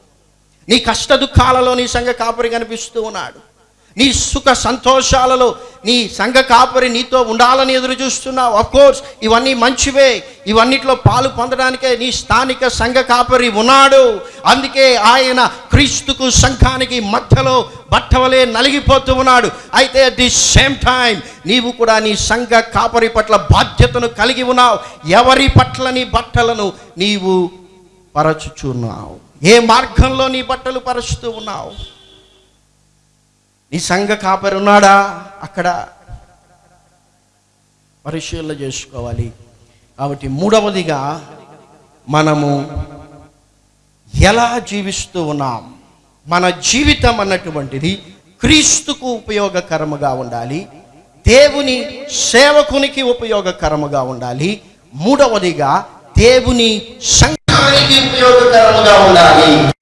నీ కష్ట దుఃఖాలలో నీ సంఘ కాపరి కనిపిస్తూ ఉన్నాడు. నీ సుఖ సంతోషాలలో నీ సంఘ కాపరి నీతో ఉండాలని ఎదురు చూస్తున్నావు. కోర్స్ ఇవన్నీ మంచివే. ఇవన్నిట్లో పాలు పొందడానికే నీ స్థానిక సంఘ కాపరి ఉన్నాడు. అందుకే ఆయన క్రీస్తుకు సంఘానికి మధ్యలో బట్టవలే నలిగిపోతూ ఉన్నాడు. అయితే అట్ ది సేమ్ టైం నీవు కూడా నీ సంఘ కాపరి పట్ల బాధ్యతను కలిగి ఉన్నావు. ఎవరి పట్ల నీ బట్టలను నీవు పరచుచున్నావు? ఏ మార్గంలో నీ బట్టలు పరుచుతూ ఉన్నావు? నీ సంఘ కాపరి ఉన్నాడా అక్కడ పరిశీలన చేసుకోవాలి. కాబట్టి మూడవదిగా మనము ఎలా జీవిస్తూ ఉన్నాం? మన జీవితం అన్నటువంటిది క్రీస్తుకు ఉపయోగకరముగా ఉండాలి. దేవుని సేవకునికి ఉపయోగకరముగా ఉండాలి. మూడవదిగా దేవుని సంఘానికి ఉపయోగకరముగా ఉండాలి.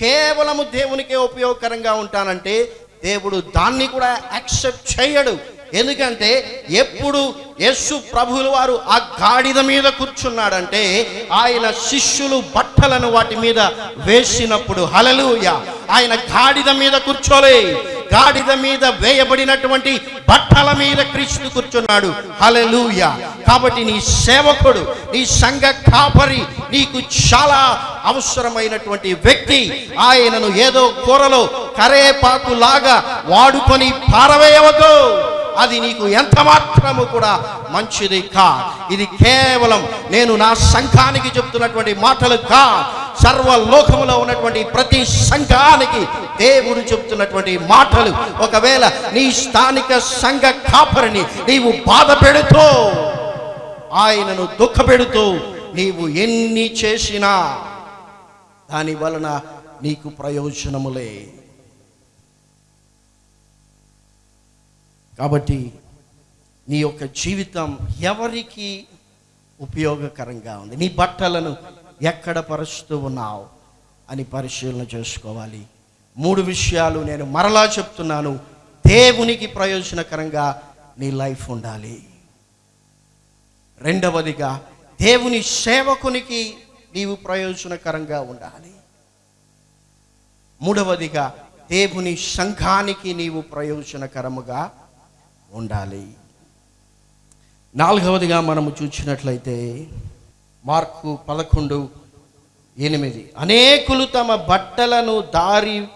కేవలము దేవునికే ఉపయోగకరంగా ఉంటానంటే దేవుడు దాన్ని కూడా యాక్సెప్ట్ చేయడు. ఎందుకంటే ఎప్పుడు యస్సు ప్రభువుల వారు ఆ గాడిద మీద కూర్చున్నాడంటే ఆయన శిష్యులు బట్టలను వాటి మీద వేసినప్పుడు హలలుయ ఆయన గాడిద మీద కూర్చోలే. గాడిద మీద వేయబడినటువంటి బట్టల మీద క్రీస్తు కూర్చున్నాడు. హలలుయ కాబట్టి నీ సేవకుడు నీ సంఘ కాపరి నీకు చాలా అవసరమైనటువంటి వ్యక్తి ఆయనను ఏదో కూరలో కరేపాకు లాగా వాడుకొని పారవేయవద్దు. అది నీకు ఎంత మాత్రము కూడా మంచిది కా. ఇది కేవలం నేను నా సంఘానికి చెప్తున్నటువంటి మాటలు కా. సర్వలోకములో ఉన్నటువంటి ప్రతి సంఘానికి దేవుడు చెప్తున్నటువంటి మాటలు. ఒకవేళ నీ స్థానిక సంఘ కాపరిని నీవు బాధ పెడుతూ ఆయనను దుఃఖపెడుతూ నీవు ఎన్ని చేసినా దాని వలన నీకు ప్రయోజనములే కాబట్టి నీ యొక్క జీవితం ఎవరికి ఉపయోగకరంగా ఉంది? నీ బట్టలను ఎక్కడ పరుస్తూ ఉన్నావు? అని పరిశీలన చేసుకోవాలి. మూడు విషయాలు నేను మరలా చెప్తున్నాను. దేవునికి ప్రయోజనకరంగా నీ లైఫ్ ఉండాలి. రెండవదిగా దేవుని సేవకునికి నీవు ప్రయోజనకరంగా ఉండాలి. మూడవదిగా దేవుని సంఘానికి నీవు ప్రయోజనకరముగా ఉండాలి. నాలుగవదిగా మనము చూసినట్లయితే మార్కు పదకొండు ఎనిమిది. అనేకులు తమ బట్టలను దారి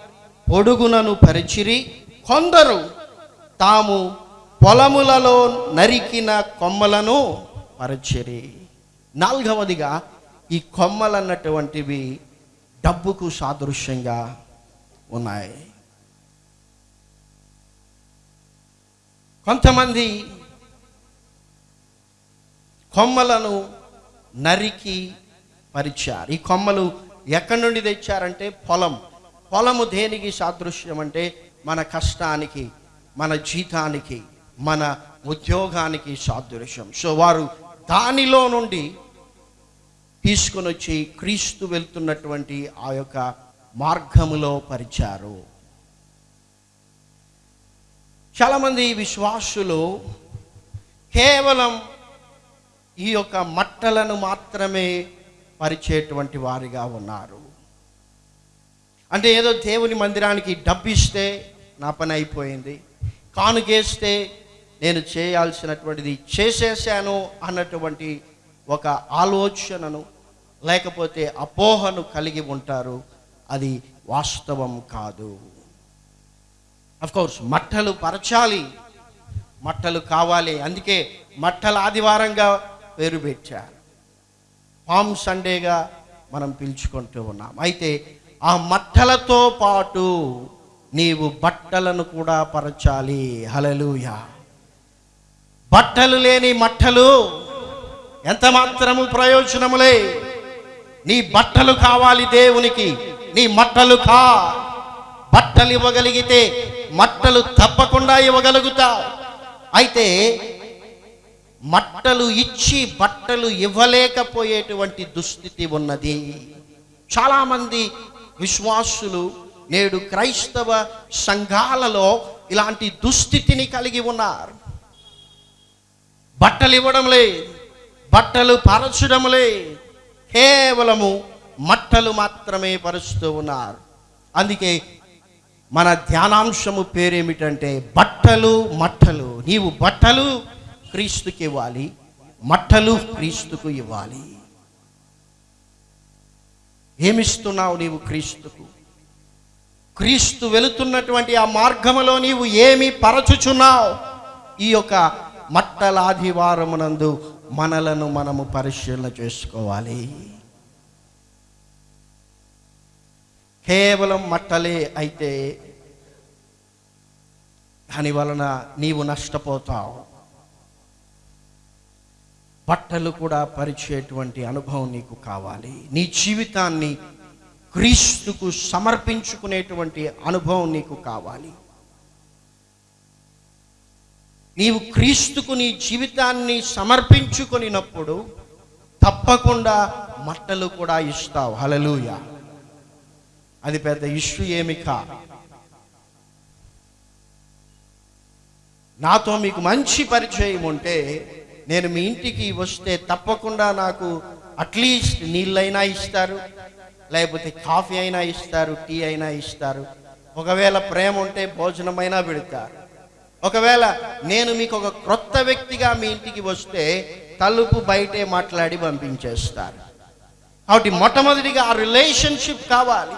పొడుగునను పరిచిరి కొందరు తాము పొలములలో నరికిన కొమ్మలను పరిచిరి. నాలుగవదిగా ఈ కొమ్మలు అన్నటువంటివి డబ్బుకు సాదృశ్యంగా ఉన్నాయి. కొంతమంది కొమ్మలను నరికి పరిచారు. ఈ కొమ్మలు ఎక్కడి నుండి తెచ్చారంటే పొలం. పొలము దేనికి సాదృశ్యం అంటే మన కష్టానికి మన జీతానికి మన ఉద్యోగానికి సాదృశ్యం. సో వారు దానిలో నుండి తీసుకొని వచ్చి క్రీస్తు వెళ్తున్నటువంటి ఆ యొక్క మార్గములో పరిచారు. చాలామంది విశ్వాసులు కేవలం ఈ యొక్క మట్టలను మాత్రమే పరిచేటువంటి వారిగా ఉన్నారు. అంటే ఏదో దేవుని మందిరానికి డబ్బిస్తే నా పని అయిపోయింది కానుకేస్తే నేను చేయాల్సినటువంటిది చేసేసాను అన్నటువంటి ఒక ఆలోచనను లేకపోతే అపోహను కలిగి ఉంటారు. అది వాస్తవం కాదు. కోర్స్ మట్టలు పరచాలి. మట్టలు కావాలి. అందుకే మట్టల ఆదివారంగా పేరు పెట్టారు. పామ్ సండేగా మనం పిలుచుకుంటూ ఉన్నాం. అయితే ఆ మట్టలతో పాటు నీవు బట్టలను కూడా పరచాలి. హలలుయా బట్టలు లేని మట్టలు ఎంత మాత్రము ప్రయోజనములే? నీ బట్టలు కావాలి దేవునికి. నీ మట్టలు కా. బట్టలు ఇవ్వగలిగితే మట్టలు తప్పకుండా ఇవ్వగలుగుతావు అయితే మట్టలు ఇచ్చి బట్టలు ఇవ్వలేకపోయేటువంటి దుస్థితి ఉన్నది. చాలామంది విశ్వాసులు నేడు క్రైస్తవ సంఘాలలో ఇలాంటి దుస్థితిని కలిగి ఉన్నారు. బట్టలు ఇవ్వడం లేదు బట్టలు పరచడం కేవలము మట్టలు మాత్రమే పరుస్తూ ఉన్నారు. అందుకే మన ధ్యానాంశము పేరేమిటంటే బట్టలు మట్టలు. నీవు బట్టలు క్రీస్తుకి ఇవ్వాలి మట్టలు క్రీస్తుకు ఇవ్వాలి. ఏమిస్తున్నావు నీవు క్రీస్తుకు? క్రీస్తు వెళుతున్నటువంటి ఆ మార్గములో నీవు ఏమి పరచుచున్నావు? ఈ యొక్క మట్టలాదివారమునందు మనలను మనము పరిశీలన చేసుకోవాలి. కేవలం మట్టలే అయితే దాని వలన నీవు నష్టపోతావు. బట్టలు కూడా పరిచేటువంటి అనుభవం నీకు కావాలి. నీ జీవితాన్ని క్రీస్తుకు సమర్పించుకునేటువంటి అనుభవం నీకు కావాలి. నీవు క్రీస్తుకు నీ జీవితాన్ని సమర్పించుకునినప్పుడు తప్పకుండా మట్టలు కూడా ఇస్తావు. హలలుయా అది పెద్ద ఇష్యూ ఏమి కా. నాతో మీకు మంచి పరిచయం ఉంటే నేను మీ ఇంటికి వస్తే తప్పకుండా నాకు అట్లీస్ట్ నీళ్ళైనా ఇస్తారు లేకపోతే కాఫీ అయినా ఇస్తారు టీ అయినా ఇస్తారు. ఒకవేళ ప్రేమ ఉంటే భోజనమైనా పెడతారు ఒకవేళ నేను మీకు ఒక క్రొత్త వ్యక్తిగా మీ ఇంటికి వస్తే తలుపు బయటే మాట్లాడి పంపించేస్తారు. కాబట్టి మొట్టమొదటిగా ఆ రిలేషన్షిప్ కావాలి.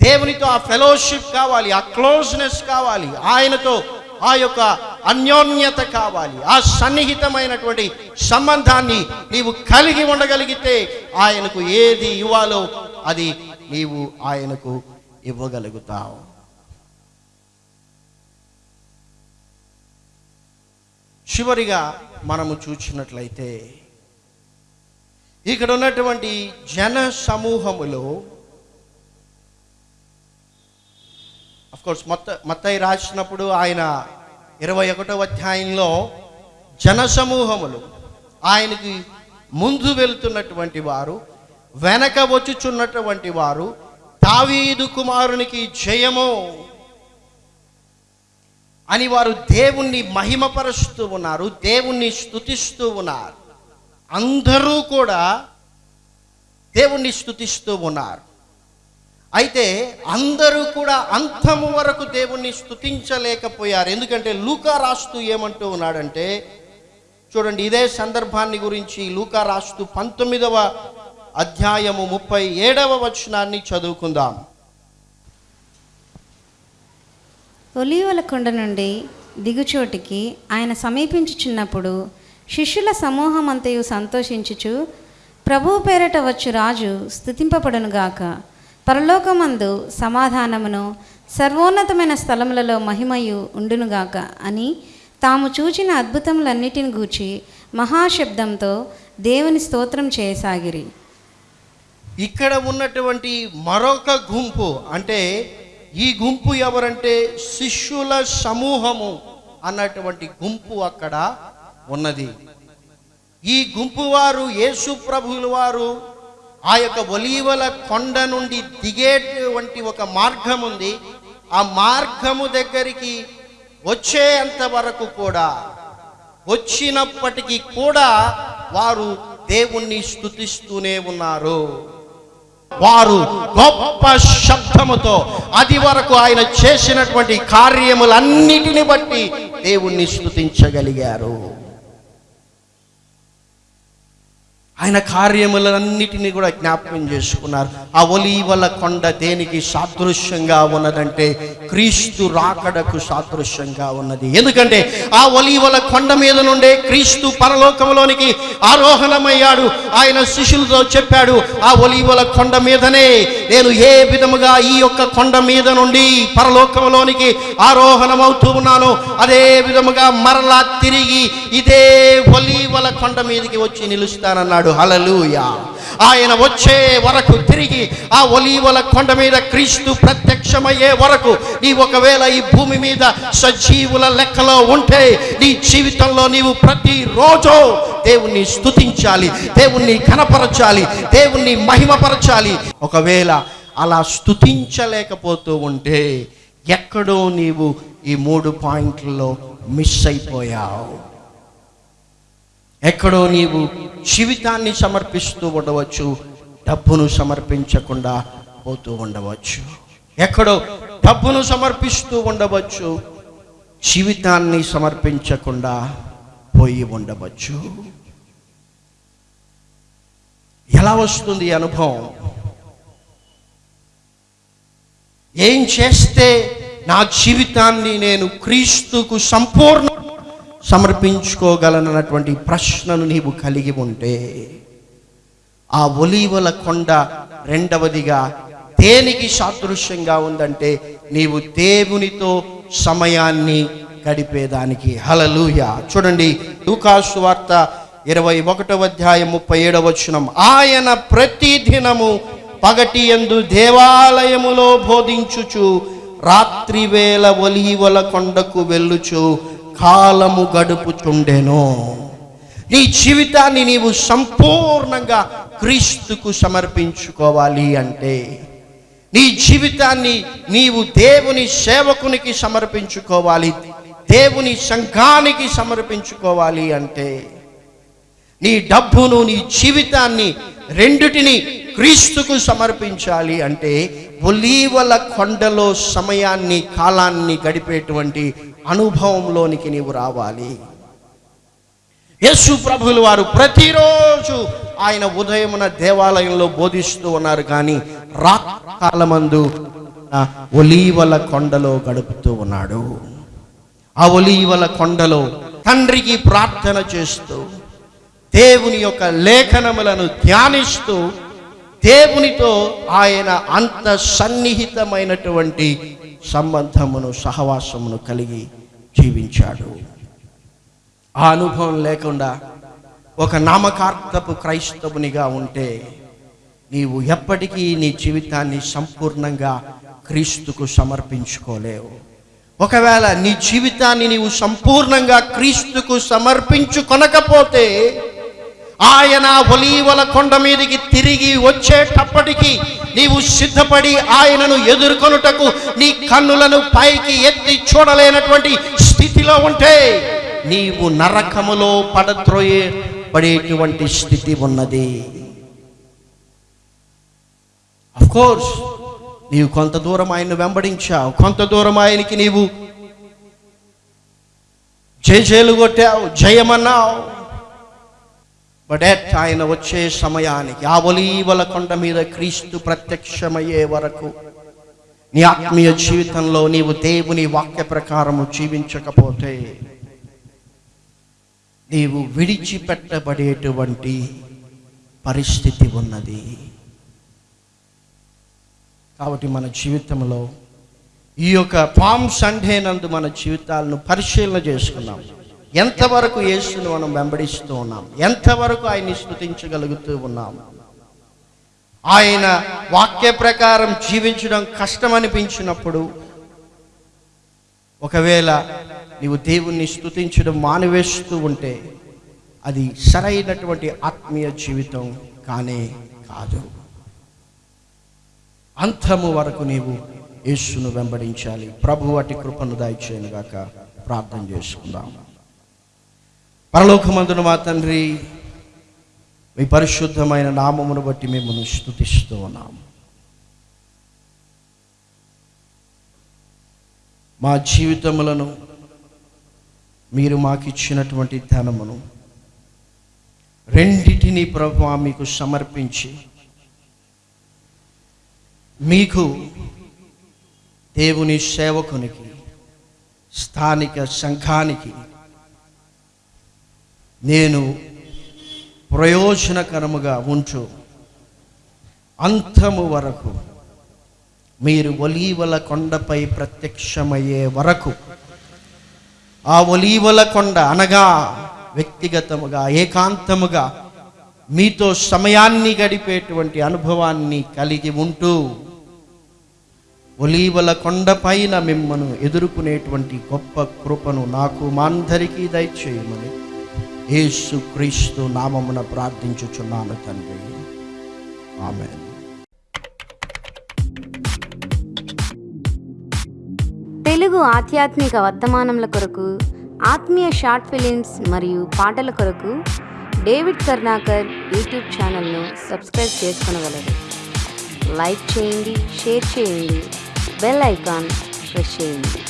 దేవునితో ఆ ఫెలోషిప్ కావాలి ఆ క్లోజ్నెస్ కావాలి ఆయనతో ఆ యొక్క అన్యోన్యత కావాలి ఆ సన్నిహితమైనటువంటి సంబంధాన్ని నీవు కలిగి ఉండగలిగితే ఆయనకు ఏది ఇవ్వాలో అది నీవు ఆయనకు ఇవ్వగలుగుతావు. చివరిగా మనము చూసినట్లయితే ఇక్కడ ఉన్నటువంటి జన సమూహములో కోర్స్ మొత్త మొత్తయి రాసినప్పుడు ఆయన ఇరవై ఒకటో అధ్యాయంలో జన సమూహములు ఆయనకి ముందు వెళ్తున్నటువంటి వారు వెనక వచ్చుచున్నటువంటి వారు దావీదు కుమారునికి జయము అని వారు దేవుణ్ణి మహిమపరుస్తూ ఉన్నారు దేవుణ్ణి స్థుతిస్తూ ఉన్నారు. అందరూ కూడా దేవుణ్ణి స్తుతిస్తూ ఉన్నారు. అయితే అందరూ కూడా అంతము వరకు దేవుణ్ణి స్తుతించలేకపోయారు. ఎందుకంటే లూకా రాస్తూ ఏమంటూ ఉన్నాడంటే చూడండి ఇదే సందర్భాన్ని గురించి లూకా రాస్తూ పంతొమ్మిదవ అధ్యాయము ముప్పై ఏడవ వచనాన్ని చదువుకుందాం. ఒలీవల కొండ నుండి దిగుచోటికి ఆయన సమీపించుచున్నప్పుడు శిష్యుల సమూహమంతయు సంతోషించుచు ప్రభువు పేరట వచ్చు రాజు స్థుతింపబడునుగాక పరలోకమందు సమాధానమును సర్వోన్నతమైన స్థలములలో మహిమయు ఉండునుగాక అని తాము చూచిన అద్భుతములన్నిటిని గూర్చి మహాశబ్దంతో దేవుని స్తోత్రం చేయసాగిరి. ఇక్కడ ఉన్నటువంటి మరొక గుంపు అంటే ఈ గుంపు ఎవరంటే శిష్యుల సమూహము అన్నటువంటి గుంపు అక్కడ ఉన్నది. ఈ గుంపు వారు యేసు ప్రభువుల వారు ఆ యొక్క ఒలీవల కొండ నుండి దిగేటువంటి ఒక మార్గం ఉంది ఆ మార్గము దగ్గరికి వచ్చేంత వరకు కూడా వచ్చినప్పటికీ కూడా వారు దేవుణ్ణి స్థుతిస్తూనే ఉన్నారు. వారు గొప్ప శబ్దముతో అది వరకు ఆయన చేసినటువంటి కార్యములన్నిటిని బట్టి దేవుణ్ణి స్థుతించగలిగారు ఆయన కార్యములన్నిటినీ కూడా జ్ఞాపకం చేసుకున్నారు. ఆ ఒలీవల కొండ దేనికి సాదృశ్యంగా ఉన్నదంటే క్రీస్తు రాకడకు సాదృశ్యంగా ఉన్నది. ఎందుకంటే ఆ ఒలీవల కొండ మీద నుండే క్రీస్తు పరలోకంలోనికి ఆరోహణమయ్యాడు. ఆయన శిష్యులతో చెప్పాడు ఆ ఒలీవల కొండ మీదనే నేను ఏ విధముగా ఈ యొక్క కొండ మీద నుండి పరలోకంలోనికి ఆరోహణమవుతూ ఉన్నానో అదే విధముగా మరలా తిరిగి ఇదే ఒలీవల కొండ మీదకి వచ్చి నిలుస్తానన్నాడు. హలలుయా ఆయన వచ్చే వరకు తిరిగి ఆ ఒలీవల కొండ మీద క్రీస్తు ప్రత్యక్షమయ్యే వరకు నీ ఒకవేళ ఈ భూమి మీద సజీవుల లెక్కలో ఉంటే నీ జీవితంలో నీవు ప్రతిరోజు దేవుణ్ణి స్తుతించాలి దేవుణ్ణి కనపరచాలి దేవుణ్ణి మహిమపరచాలి. ఒకవేళ అలా స్తుతించలేకపోతూ ఉంటే ఎక్కడో నీవు ఈ మూడు పాయింట్లలో మిస్ అయిపోయావు. ఎక్కడో నీవు జీవితాన్ని సమర్పిస్తూ ఉండవచ్చు డబ్బును సమర్పించకుండా పోతూ ఉండవచ్చు. ఎక్కడో డబ్బును సమర్పిస్తూ ఉండవచ్చు జీవితాన్ని సమర్పించకుండా పోయి ఉండవచ్చు. ఎలా వస్తుంది అనుభవం? ఏం చేస్తే నా జీవితాన్ని నేను క్రీస్తుకు సంపూర్ణ సమర్పించుకోగలనన్నటువంటి ప్రశ్నను నీవు కలిగి ఉంటే ఆ ఒలీవల కొండ రెండవదిగా దేనికి సాదృశ్యంగా ఉందంటే నీవు దేవునితో సమయాన్ని గడిపేదానికి. హలలుయ చూడండి లూకాసు వార్త ఇరవై ఒకటవ అధ్యాయం ముప్పై ఏడవ వచనం. ఆయన ప్రతిదినము పగటి యందు దేవాలయములో బోధించుచు రాత్రి వేళ ఒలీవల కొండకు వెళ్ళుచు కాలము గడుపుచుండెను. నీ జీవితాన్ని నీవు సంపూర్ణంగా క్రీస్తుకు సమర్పించుకోవాలి అంటే నీ జీవితాన్ని నీవు దేవుని సేవకునికి సమర్పించుకోవాలి దేవుని సంఘానికి సమర్పించుకోవాలి అంటే నీ డబ్బును నీ జీవితాన్ని రెండిటిని క్రీస్తుకు సమర్పించాలి అంటే ఒలీవల కొండలో సమయాన్ని కాలాన్ని గడిపేటువంటి అనుభవంలోనికి నీవు రావాలి. యేసు ప్రభులు వారు ప్రతిరోజు ఆయన ఉదయమున దేవాలయంలో బోధిస్తూ ఉన్నారు కానీ రాకాలమందు ఒలీవల కొండలో గడుపుతూ ఉన్నాడు. ఆ ఒలీవల కొండలో తండ్రికి ప్రార్థన చేస్తూ దేవుని యొక్క లేఖనములను ధ్యానిస్తూ దేవునితో ఆయన అంత సన్నిహితమైనటువంటి సంబంధమును సహవాసమును కలిగి జీవించాడు. ఆ అనుభవం లేకుండా ఒక నామకార్థపు క్రైస్తవునిగా ఉంటే నీవు ఎప్పటికీ నీ జీవితాన్ని సంపూర్ణంగా క్రీస్తుకు సమర్పించుకోలేవు. ఒకవేళ నీ జీవితాన్ని నీవు సంపూర్ణంగా క్రీస్తుకు సమర్పించుకొనకపోతే ఆయన ఒలీవల కొండ మీదకి తిరిగి వచ్చేటప్పటికి నీవు సిద్ధపడి ఆయనను ఎదుర్కొనుటకు నీ కన్నులను పైకి ఎత్తి చూడలేనటువంటి స్థితిలో ఉంటే నీవు నరకములో పడద్రోయే పడేటువంటి స్థితి ఉన్నది. కోర్స్ నీవు కొంత దూరం ఆయన్ను వెంబడించావు కొంత దూరం ఆయనకి నీవు జయజేలు కొట్టావు జయమన్నావు. బట్ ఆయన వచ్చే సమయానికి ఆ ఒలీవల కొండ మీద క్రీస్తు ప్రత్యక్షమయ్యే వరకు నీ ఆత్మీయ జీవితంలో నీవు దేవుని వాక్య ప్రకారము జీవించకపోతే నీవు విడిచిపెట్టబడేటువంటి పరిస్థితి ఉన్నది. కాబట్టి మన జీవితంలో ఈ యొక్క పామ్ సండే నందు మన జీవితాలను పరిశీలన చేసుకున్నాం ఎంతవరకు యేసును మనం వెంబడిస్తూ ఉన్నాం? ఎంతవరకు ఆయన్ని స్థుతించగలుగుతూ ఉన్నాం? ఆయన వాక్య ప్రకారం జీవించడం కష్టం అనిపించినప్పుడు ఒకవేళ నీవు దేవుణ్ణి స్థుతించడం మానివేస్తూ ఉంటే అది సరైనటువంటి ఆత్మీయ జీవితం కానే కాదు. అంతము వరకు నీవు యేసును వెంబడించాలి. ప్రభు వాటి కృపను దయచేయను గాక ప్రార్థన చేసుకుందాం. పరలోకమందున మా తండ్రి మీ పరిశుద్ధమైన నామమును బట్టి మిమ్మల్ని స్థుతిస్తూ ఉన్నాము మా జీవితములను మీరు మాకు ఇచ్చినటువంటి ధనమును రెండిటిని ప్రభు మీకు సమర్పించి మీకు దేవుని సేవకునికి స్థానిక సంఘానికి నేను ప్రయోజనకరముగా ఉంచు. అంతము వరకు మీరు ఒలీవల కొండపై ప్రత్యక్షమయ్యే వరకు ఆ ఒలీవల కొండ అనగా వ్యక్తిగతముగా ఏకాంతముగా మీతో సమయాన్ని గడిపేటువంటి అనుభవాన్ని కలిగి ఉంటూ ఒలీవల కొండపైన మిమ్మను ఎదుర్కొనేటువంటి గొప్ప కృపను నాకు మా అందరికీ దయచేయమని యేసు క్రీస్తు నామమున ప్రార్థించుచున్నాను తండ్రి. ఆమె తెలుగు ఆధ్యాత్మిక వర్తమానముల కొరకు ఆత్మీయ షార్ట్ ఫిలిమ్స్ మరియు పాటల కొరకు డేవిడ్ కర్ణాకర్ యూట్యూబ్ ఛానల్ను సబ్స్క్రైబ్ చేసుకునగలరు. లైక్ చేయండి షేర్ చేయండి బెల్ ఐకాన్ ప్రెస్ చేయండి.